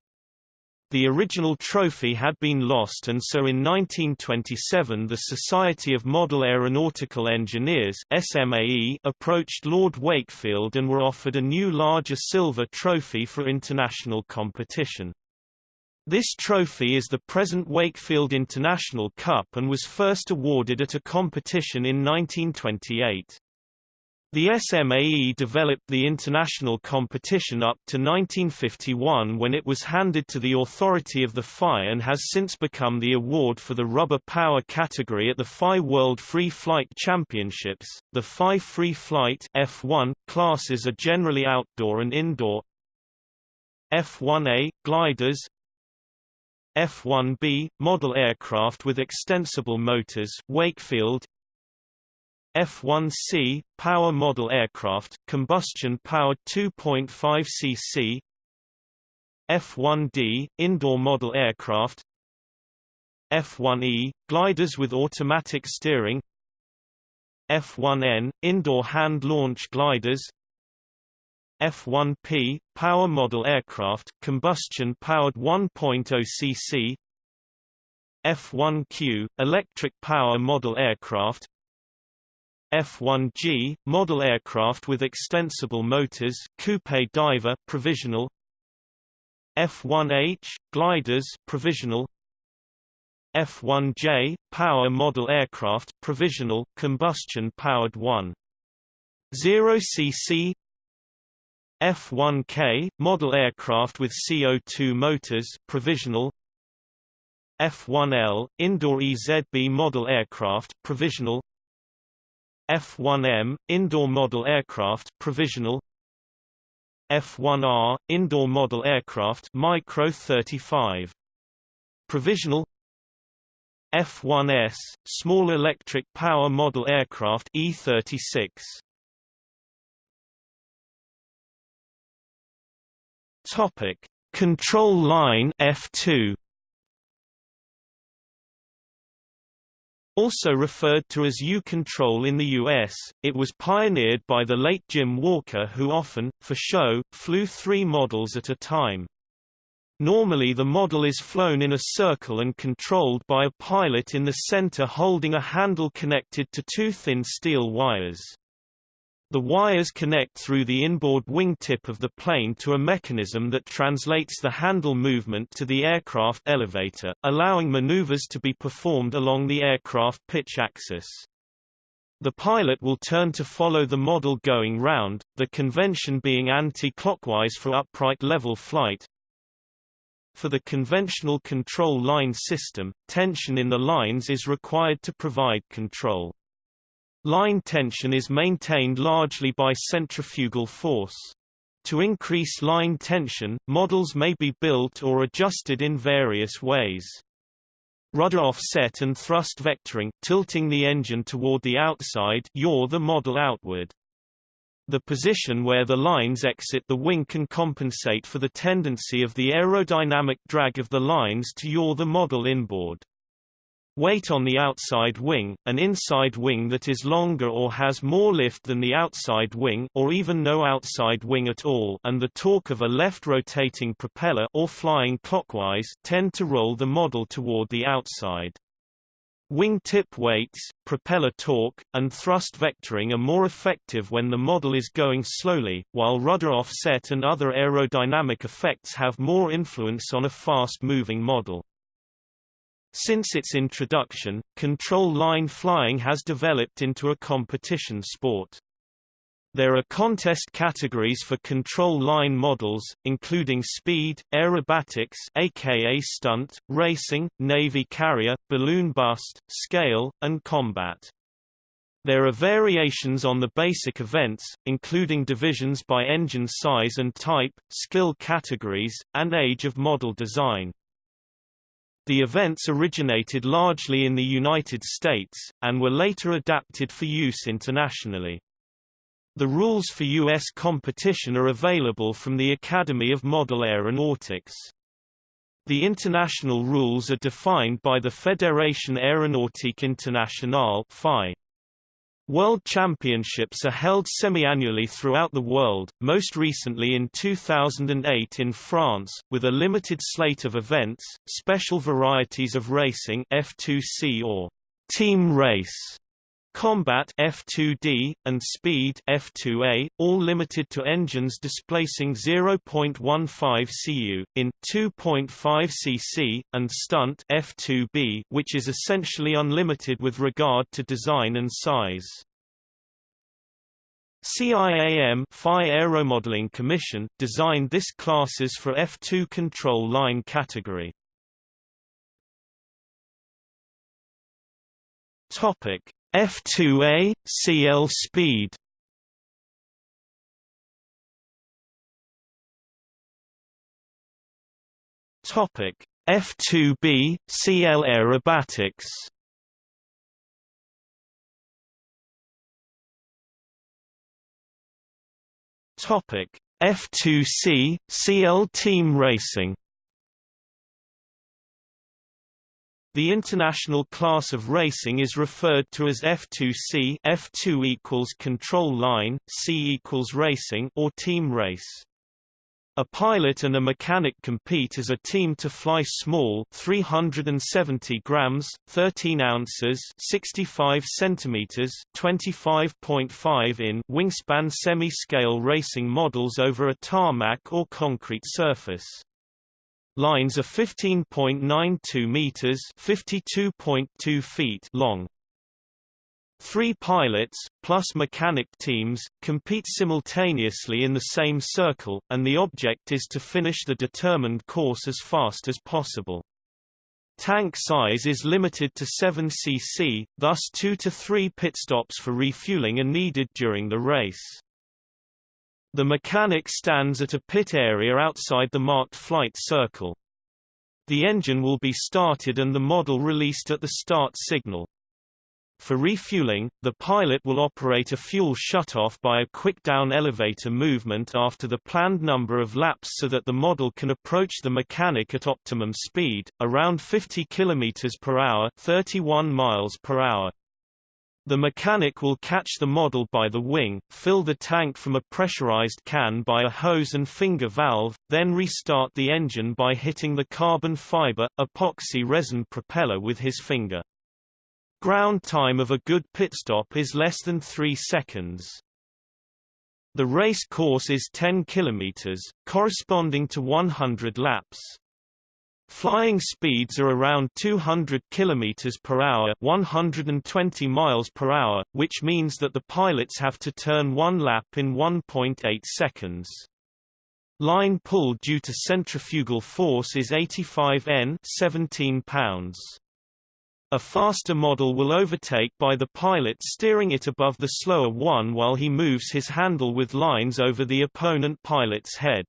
The original trophy had been lost and so in 1927 the Society of Model Aeronautical Engineers SMAE approached Lord Wakefield and were offered a new larger silver trophy for international competition. This trophy is the present Wakefield International Cup and was first awarded at a competition in 1928. The SMAE developed the international competition up to 1951 when it was handed to the Authority of the FAI and has since become the award for the rubber power category at the FAI World Free Flight Championships. The FAI Free Flight F1 classes are generally outdoor and indoor. F1A gliders, F-1B, model aircraft with extensible motors Wakefield F-1C, power model aircraft, combustion-powered 2.5 cc F-1D, indoor model aircraft. F-1E, gliders with automatic steering. F-1N, indoor hand-launch gliders. F-1P, power model aircraft, combustion-powered 1.0 cc F-1Q, electric power model aircraft F-1G, model aircraft with extensible motors Coupe d'Hiver provisional. F-1H, gliders provisional. F-1J, power model aircraft provisional, combustion-powered 1.0 cc F-1K, model aircraft with CO2 motors provisional. F-1L, indoor EZB model aircraft provisional F-1M, indoor model aircraft provisional. F-1R, indoor model aircraft Micro 35 provisional. F-1S, small electric power model aircraft E-36 Topic: Control line F2. Also referred to as U-control in the US, it was pioneered by the late Jim Walker who often, for show, flew three models at a time. Normally the model is flown in a circle and controlled by a pilot in the center holding a handle connected to two thin steel wires. The wires connect through the inboard wingtip of the plane to a mechanism that translates the handle movement to the aircraft elevator, allowing maneuvers to be performed along the aircraft pitch axis. The pilot will turn to follow the model going round, the convention being anti-clockwise for upright level flight. For the conventional control line system, tension in the lines is required to provide control. Line tension is maintained largely by centrifugal force. To increase line tension, models may be built or adjusted in various ways. Rudder offset and thrust vectoring tilting the engine toward the outside yaw the model outward. The position where the lines exit the wing can compensate for the tendency of the aerodynamic drag of the lines to yaw the model inboard. Weight on the outside wing, an inside wing that is longer or has more lift than the outside wing or even no outside wing at all and the torque of a left rotating propeller or flying clockwise tend to roll the model toward the outside. Wing tip weights, propeller torque, and thrust vectoring are more effective when the model is going slowly, while rudder offset and other aerodynamic effects have more influence on a fast-moving model. Since its introduction, control line flying has developed into a competition sport. There are contest categories for control line models, including speed, aerobatics aka stunt, racing, navy carrier, balloon bust, scale, and combat. There are variations on the basic events, including divisions by engine size and type, skill categories, and age of model design. The events originated largely in the United States, and were later adapted for use internationally. The rules for U.S. competition are available from the Academy of Model Aeronautics. The international rules are defined by the Fédération Aéronautique Internationale. World Championships are held semi-annually throughout the world, most recently in 2008 in France, with a limited slate of events, special varieties of racing F2C or team race, combat F2D, and speed F2A, all limited to engines displacing 0.15 cu, in 2.5 cc, and stunt F2B, which is essentially unlimited with regard to design and size. CIAM FAI Aeromodeling Commission, designed this classes for F2 control line category. Topic F2A, CL speed. Topic F2B, CL aerobatics. Topic F2C, CL Team Racing The international class of racing is referred to as F2C F2 equals control line, C equals racing or team race. A pilot and a mechanic compete as a team to fly small 370 grams, 13 ounces, 65 centimeters, 25.5 in wingspan semi-scale racing models over a tarmac or concrete surface. Lines are 15.92 meters, 52.2 feet long. Three pilots, plus mechanic teams, compete simultaneously in the same circle, and the object is to finish the determined course as fast as possible. Tank size is limited to 7 cc, thus 2 to 3 pit stops for refueling are needed during the race. The mechanic stands at a pit area outside the marked flight circle. The engine will be started and the model released at the start signal. For refueling, the pilot will operate a fuel shutoff by a quick-down elevator movement after the planned number of laps so that the model can approach the mechanic at optimum speed, around 50 km per hour 31 miles per hour. The mechanic will catch the model by the wing, fill the tank from a pressurized can by a hose and finger valve, then restart the engine by hitting the carbon fiber, epoxy resin propeller with his finger. Ground time of a good pit stop is less than 3 seconds. The race course is 10 km, corresponding to 100 laps. Flying speeds are around 200 km per hour, 120 miles per hour, which means that the pilots have to turn one lap in 1.8 seconds. Line pull due to centrifugal force is 85 N, 17 pounds. A faster model will overtake by the pilot steering it above the slower one while he moves his handle with lines over the opponent pilot's head.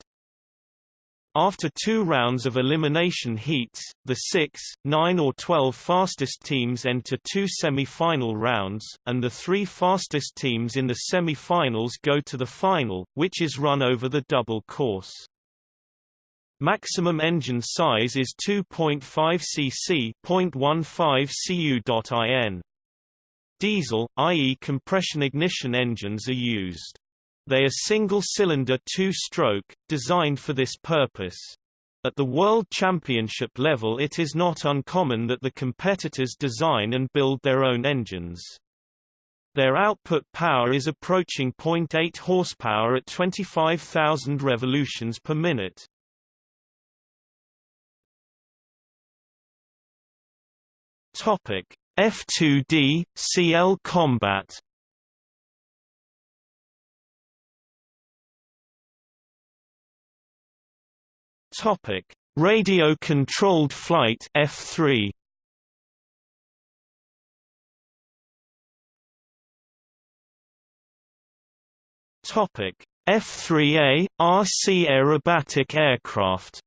After two rounds of elimination heats, the 6, 9 or 12 fastest teams enter two semi-final rounds, and the three fastest teams in the semi-finals go to the final, which is run over the double course. Maximum engine size is 2.5 cc .15 cu.in. Diesel, i.e. compression ignition engines are used. They are single-cylinder two-stroke, designed for this purpose. At the World Championship level it is not uncommon that the competitors design and build their own engines. Their output power is approaching 0.8 horsepower at 25,000 revolutions per minute. Topic: F2D CL combat. Topic: Radio controlled flight F3. Topic: F-3A RC aerobatic aircraft.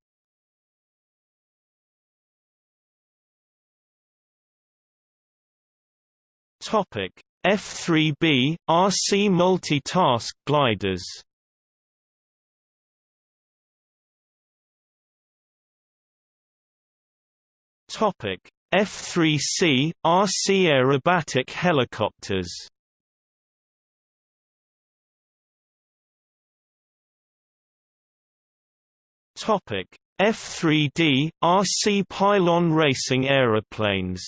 Topic: F-3B RC multitask gliders. Topic: F-3C RC aerobatic helicopters. Topic: F-3D RC pylon racing aeroplanes.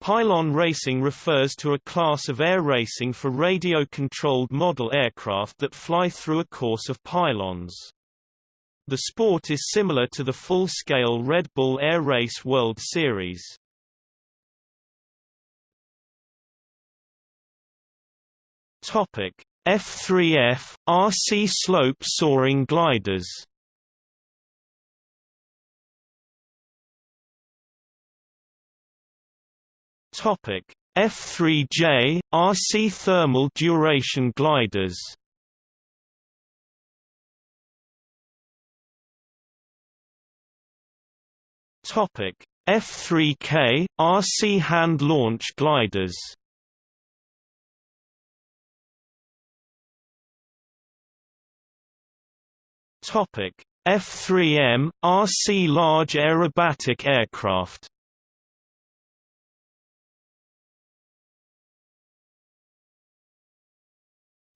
Pylon racing refers to a class of air racing for radio-controlled model aircraft that fly through a course of pylons. The sport is similar to the full-scale Red Bull Air Race World Series. Topic: F3F RC slope soaring gliders. Topic: F3J RC thermal duration gliders. Topic: F3K RC hand launch gliders. Topic: F3M RC large aerobatic aircraft.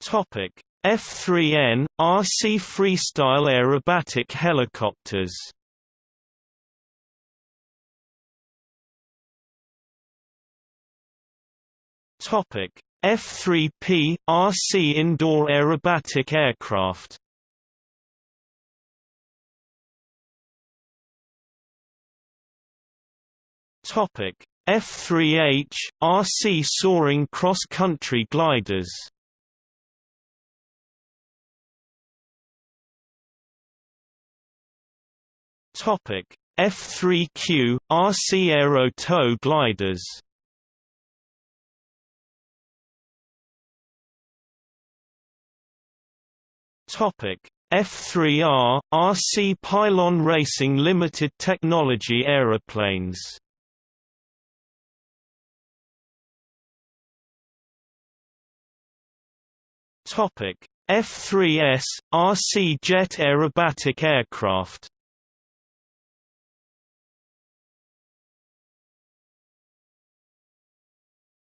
Topic: F3N RC freestyle aerobatic helicopters. Topic: F3P RC indoor aerobatic aircraft. Topic: F3H RC soaring cross-country gliders. Topic: F3Q RC aero tow gliders. Topic: F3R RC pylon racing limited technology aeroplanes. Topic: F3S RC jet aerobatic aircraft.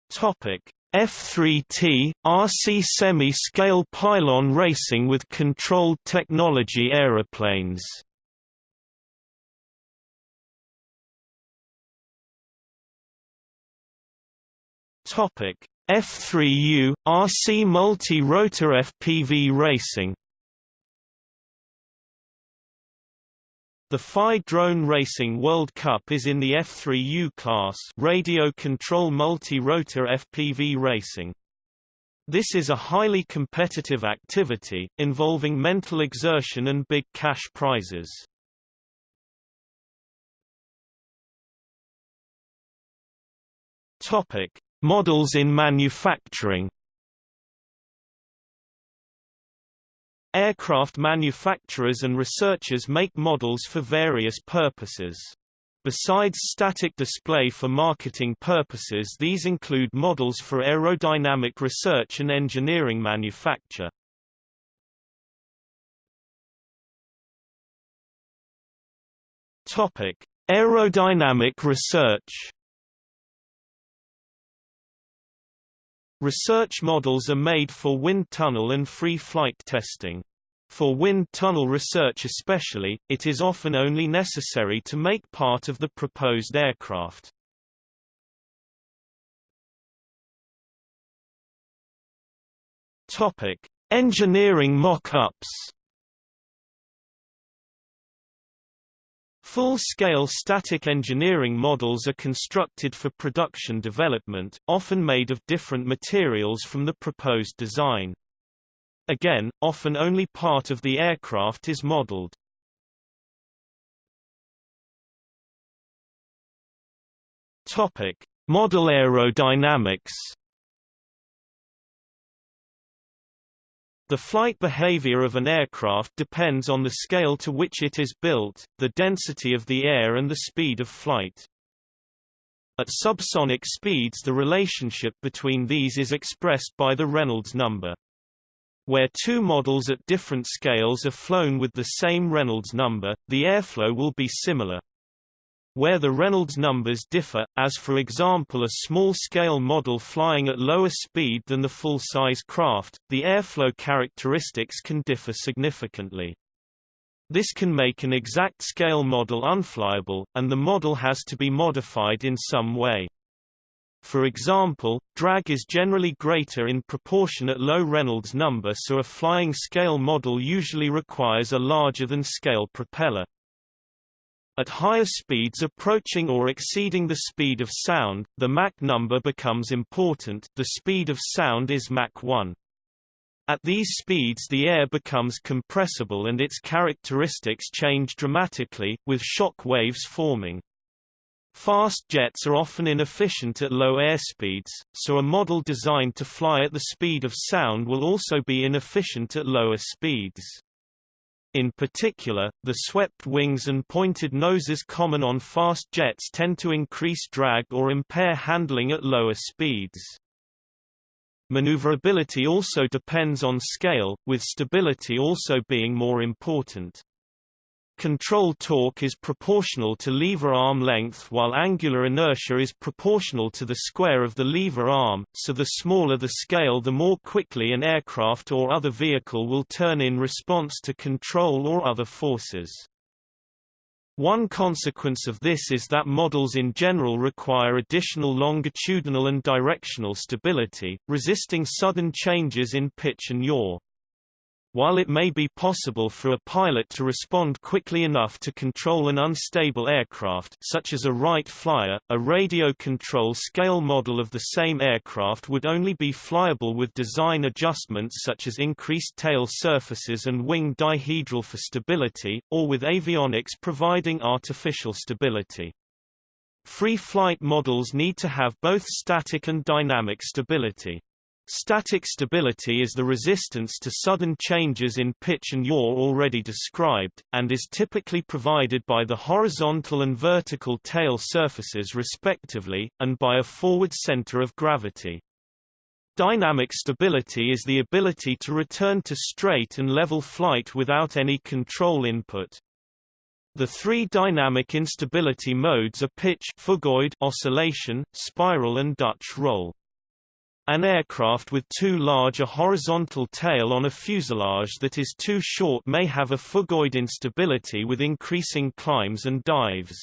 Topic: F3T RC semi-scale pylon racing with controlled technology aeroplanes. Topic: F3U RC multi-rotor FPV racing. The FAI Drone Racing World Cup is in the F3U class radio control multi-rotor FPV racing. This is a highly competitive activity, involving mental exertion and big cash prizes. Topic: Models in manufacturing Aircraft manufacturers and researchers make models for various purposes. Besides static display for marketing purposes these include models for aerodynamic research and engineering manufacture. Topic: Aerodynamic research Research models are made for wind tunnel and free flight testing. For wind tunnel research especially, it is often only necessary to make part of the proposed aircraft. Topic: Engineering mock-ups. Full-scale static engineering models are constructed for production development, often made of different materials from the proposed design. Again, often only part of the aircraft is modeled. Topic: Model aerodynamics. The flight behavior of an aircraft depends on the scale to which it is built, the density of the air and the speed of flight. At subsonic speeds the relationship between these is expressed by the Reynolds number. Where two models at different scales are flown with the same Reynolds number, the airflow will be similar. Where the Reynolds numbers differ, as for example a small-scale model flying at lower speed than the full-size craft, the airflow characteristics can differ significantly. This can make an exact scale model unflyable, and the model has to be modified in some way. For example, drag is generally greater in proportion at low Reynolds number so a flying scale model usually requires a larger than scale propeller. At higher speeds approaching or exceeding the speed of sound, the Mach number becomes important the speed of sound is Mach 1. At these speeds the air becomes compressible and its characteristics change dramatically, with shock waves forming. Fast jets are often inefficient at low airspeeds, so a model designed to fly at the speed of sound will also be inefficient at lower speeds. In particular, the swept wings and pointed noses common on fast jets tend to increase drag or impair handling at lower speeds. Maneuverability also depends on scale, with stability also being more important. Control torque is proportional to lever arm length while angular inertia is proportional to the square of the lever arm, so the smaller the scale the more quickly an aircraft or other vehicle will turn in response to control or other forces. One consequence of this is that models in general require additional longitudinal and directional stability, resisting sudden changes in pitch and yaw. While it may be possible for a pilot to respond quickly enough to control an unstable aircraft such as a Wright Flyer, a radio control scale model of the same aircraft would only be flyable with design adjustments such as increased tail surfaces and wing dihedral for stability, or with avionics providing artificial stability. Free flight models need to have both static and dynamic stability. Static stability is the resistance to sudden changes in pitch and yaw already described, and is typically provided by the horizontal and vertical tail surfaces respectively, and by a forward center of gravity. Dynamic stability is the ability to return to straight and level flight without any control input. The three dynamic instability modes are pitch oscillation, spiral and Dutch roll. An aircraft with too large a horizontal tail on a fuselage that is too short may have a phugoid instability with increasing climbs and dives.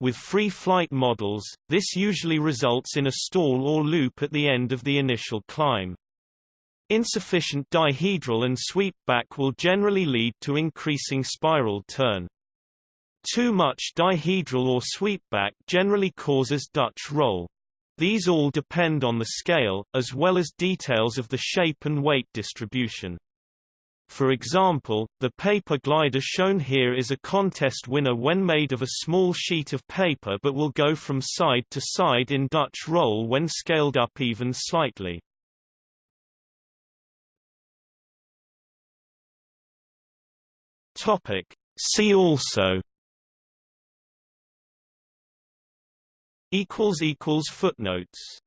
With free flight models, this usually results in a stall or loop at the end of the initial climb. Insufficient dihedral and sweep back will generally lead to increasing spiral turn. Too much dihedral or sweep back generally causes Dutch roll. These all depend on the scale, as well as details of the shape and weight distribution. For example, the paper glider shown here is a contest winner when made of a small sheet of paper but will go from side to side in Dutch roll when scaled up even slightly. See also equals equals footnotes